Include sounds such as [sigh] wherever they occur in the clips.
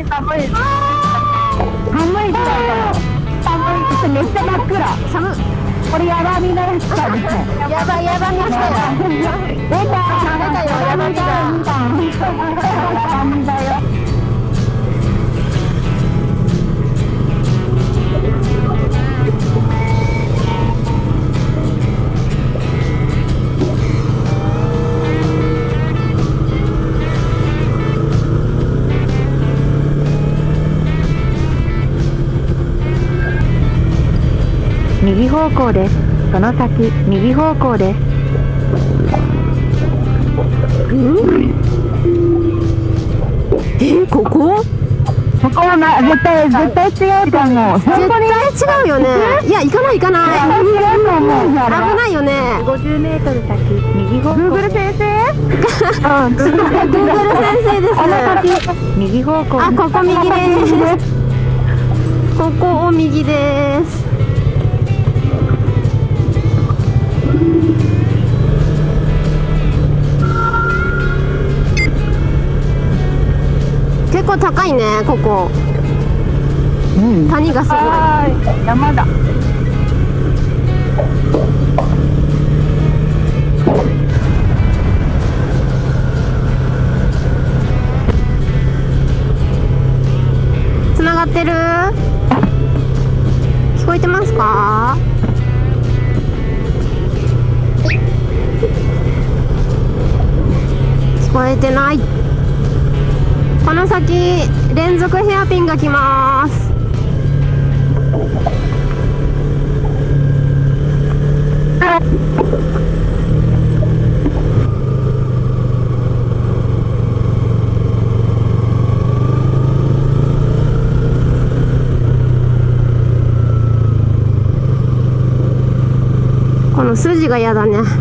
い。寒い。寒い。寒い。めっちゃ真っ暗寒これヤバみのやつかねやばい。やばみ来たよ出た出たよヤバみだ右方向です。その先右方向です。えここ？ここはな絶対絶対違うと思う。絶対違うよね。いや行かない行かない。危ないよね。50メートル先右方向。Google 先生？うん。Google 先生です。右方向。あここ右です。ここを右です構高いねここ。うん。谷がすごい。はい山だ。つながってる？聞こえてますか？聞こえてないこの先連続ヘアピンが来ます。この筋が嫌だね。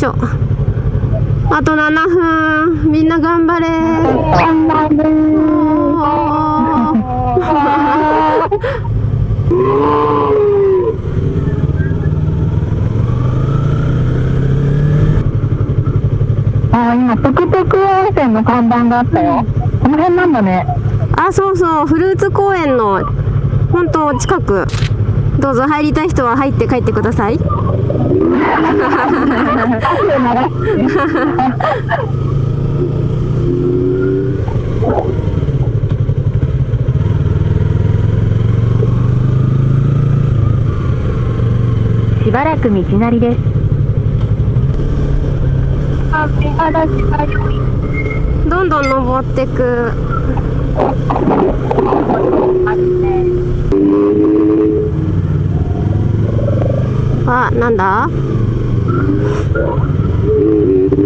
しょ。あと7分。みんな頑張れ。頑張あ今トクトク温泉の看板があったよ。この辺なんだね。あそうそう。フルーツ公園の本当近く。どうぞ入りたい人は入って帰ってくださいしばらく道なりです。どんどん登ってく。あなんだ？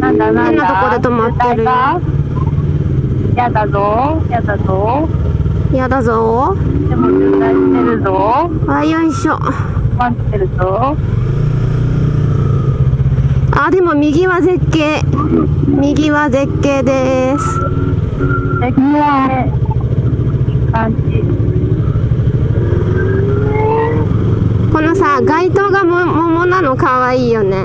なんだ？なんだ？変なとこで止まってる。やだぞ。やだぞ。やだぞ。でも渋滞してるぞ。あよいしょ。待ってるぞ。あでも右は絶景。右は絶景です。で、きれい。いい感じ。このさ街灯がも桃なの？かわいいよね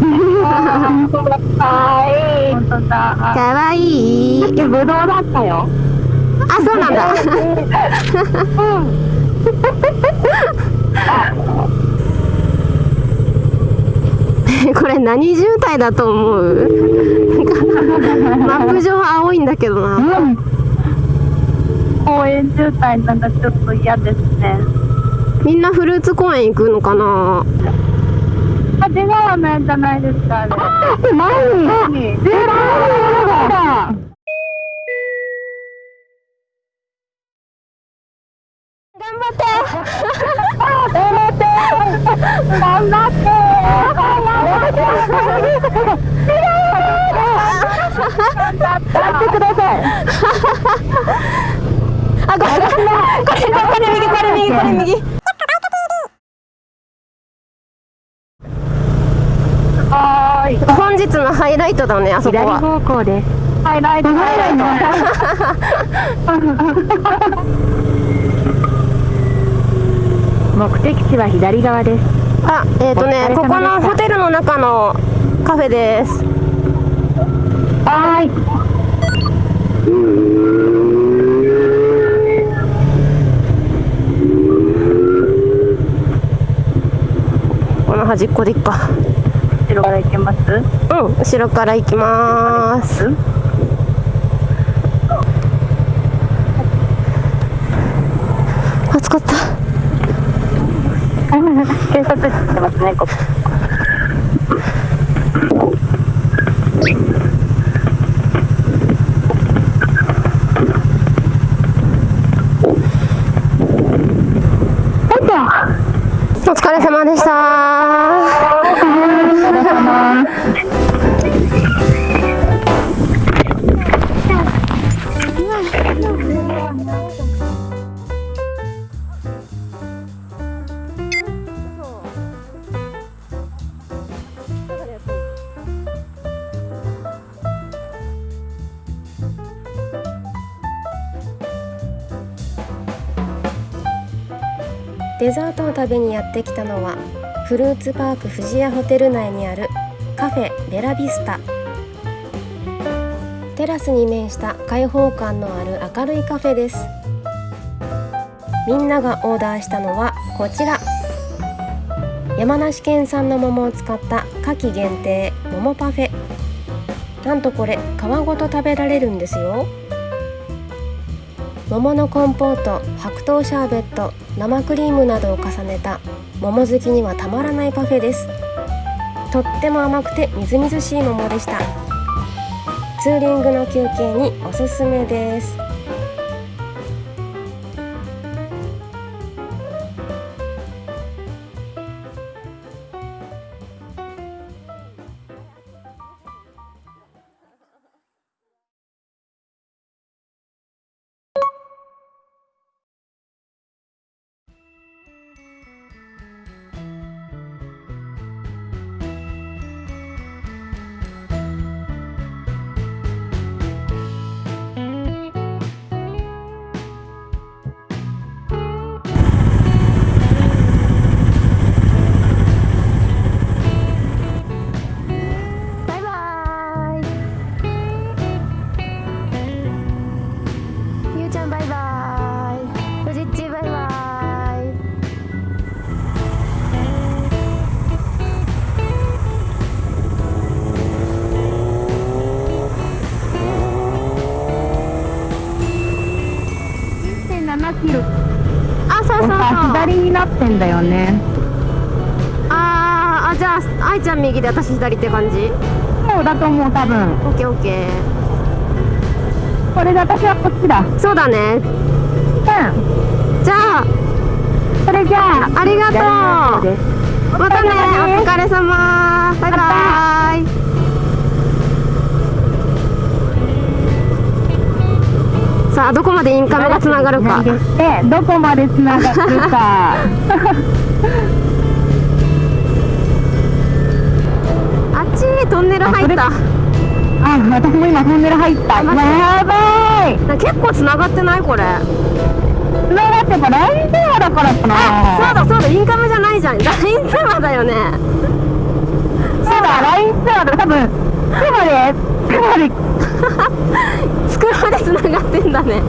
本当だ。かわいい。本当だ。かわいいぶどうだったよ。あそうなんだ [laughs] これ何渋滞だと思う？マップ上は青いんだけどなうん。公園渋滞なんかちょっと嫌ですね。みんなフルーツ公園行くのかな？あ、違うねじゃないですか、あれ。何何違う頑張って。頑張って。頑張って。頑張ってください。あこれこれこれこれ右これ右これ右はーい本日のハイライトだねあそこ左は方向で。すハイライト。ハイライト目的地は左側です。あえっ、ー、とねここのホテルの中のカフェです。はーい。この端っこでいっか。後ろから行けます？うん後ろから行きます。暑かった。警察室ってますねここ。お疲れ様でしたデザートを食べにやってきたのはフルーツパーク富士屋ホテル内にあるカフェベラビスタ。テラスに面した開放感のある明るいカフェです。みんながオーダーしたのはこちら。山梨県産の桃を使った夏季限定桃パフェ。なんとこれ皮ごと食べられるんですよ。桃のコンポート白桃シャーベット生クリームなどを重ねた桃好きにはたまらないパフェです。とっても甘くてみずみずしい桃でした。ツーリングの休憩におすすめです。になってんだよね。あーあじゃあ愛ちゃん右で私左って感じ？そうだと思う多分。オッケーオッケー。これで私はこっちだ。うんそうだね。じゃあそれじゃあありがとう。またねお疲れ様。バイバイさあどこまでインカメがつながるか。でどこまでつながるか。[laughs] あっちトンネル入った。あ私も今トンネル入った。やばい。な結構つながってないこれ。つながってやっぱ LINE 電話だからかなそうだそうだインカメじゃないじゃん。LINE 通話だよね。そうだ LINE 通話だ多分えっかなり。作られつながってんだね。